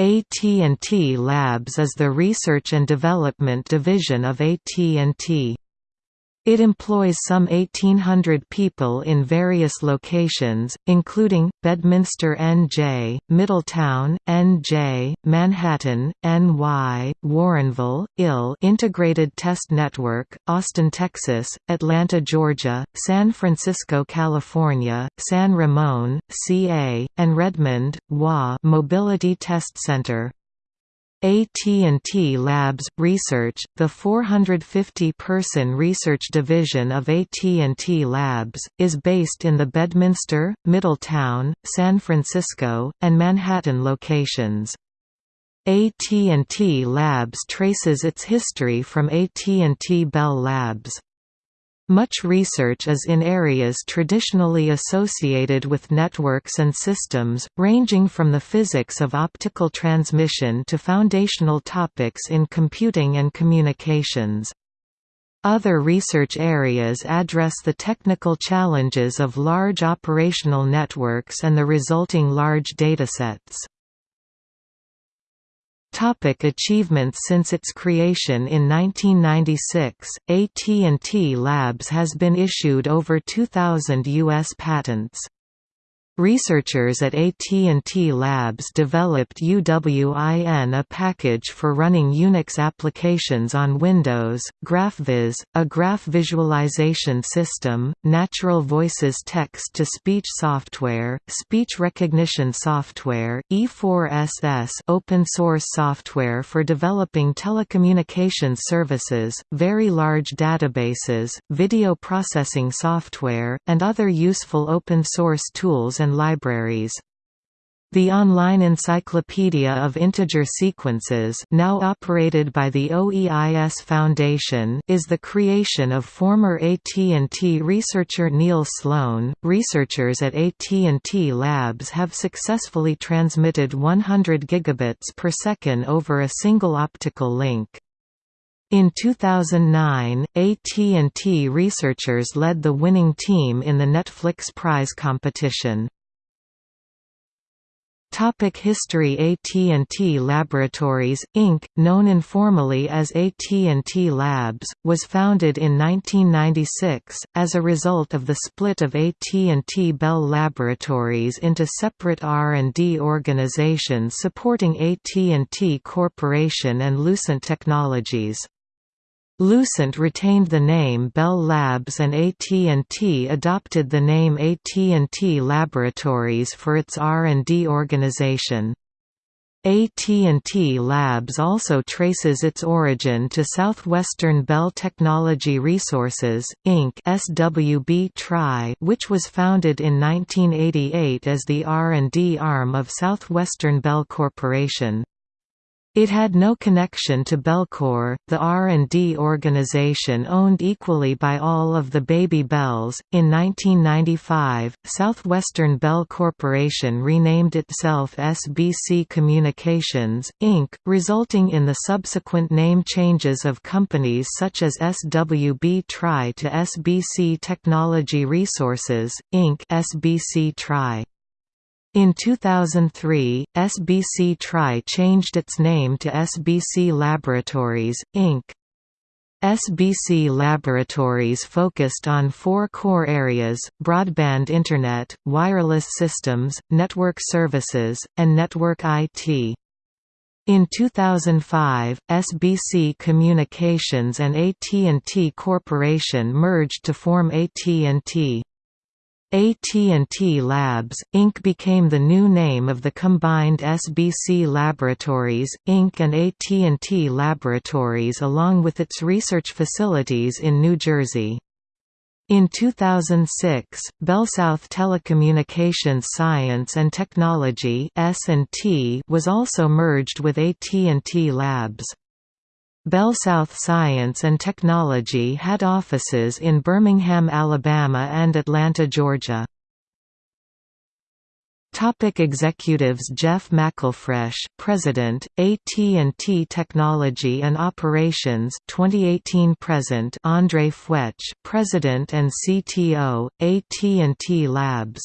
AT&T Labs is the research and development division of AT&T. It employs some 1,800 people in various locations, including, Bedminster NJ, Middletown, NJ, Manhattan, NY, Warrenville, IL Integrated Test Network, Austin, Texas, Atlanta, Georgia, San Francisco, California, San Ramon, CA, and Redmond, WA Mobility Test Center. AT&T Labs Research, the 450-person research division of AT&T Labs, is based in the Bedminster, Middletown, San Francisco, and Manhattan locations. AT&T Labs traces its history from AT&T Bell Labs. Much research is in areas traditionally associated with networks and systems, ranging from the physics of optical transmission to foundational topics in computing and communications. Other research areas address the technical challenges of large operational networks and the resulting large datasets. Topic achievements Since its creation in 1996, AT&T Labs has been issued over 2,000 U.S. patents. Researchers at AT&T Labs developed UWIN a package for running Unix applications on Windows, GraphViz, a graph visualization system, Natural Voices text-to-speech software, speech recognition software, E4SS open source software for developing telecommunications services, very large databases, video processing software, and other useful open source tools and and libraries. The online Encyclopedia of Integer Sequences now operated by the OEIS Foundation is the creation of former AT&T researcher Neil Sloane. Researchers at AT&T Labs have successfully transmitted 100 gigabits per second over a single optical link. In 2009, AT&T researchers led the winning team in the Netflix Prize competition. Topic History AT&T Laboratories, Inc., known informally as AT&T Labs, was founded in 1996, as a result of the split of AT&T Bell Laboratories into separate R&D organizations supporting AT&T Corporation and Lucent Technologies. Lucent retained the name Bell Labs and AT&T adopted the name AT&T Laboratories for its R&D organization. AT&T Labs also traces its origin to Southwestern Bell Technology Resources, Inc. SWB Tri which was founded in 1988 as the R&D arm of Southwestern Bell Corporation. It had no connection to Bellcore, the R&D organization owned equally by all of the Baby Bells. In 1995, Southwestern Bell Corporation renamed itself SBC Communications, Inc., resulting in the subsequent name changes of companies such as SWB Tri to SBC Technology Resources, Inc. SBC Tri. In 2003, SBC Tri changed its name to SBC Laboratories, Inc. SBC Laboratories focused on four core areas, broadband Internet, wireless systems, network services, and network IT. In 2005, SBC Communications and AT&T Corporation merged to form AT&T. AT&T Labs, Inc. became the new name of the combined SBC Laboratories, Inc. and AT&T Laboratories along with its research facilities in New Jersey. In 2006, BellSouth Telecommunications Science and Technology was also merged with AT&T Labs. BellSouth Science and Technology had offices in Birmingham, Alabama and Atlanta, Georgia. Topic executives Jeff McElfresh, President, AT&T Technology and Operations 2018 present Andre Fuetsch, President and CTO, AT&T Labs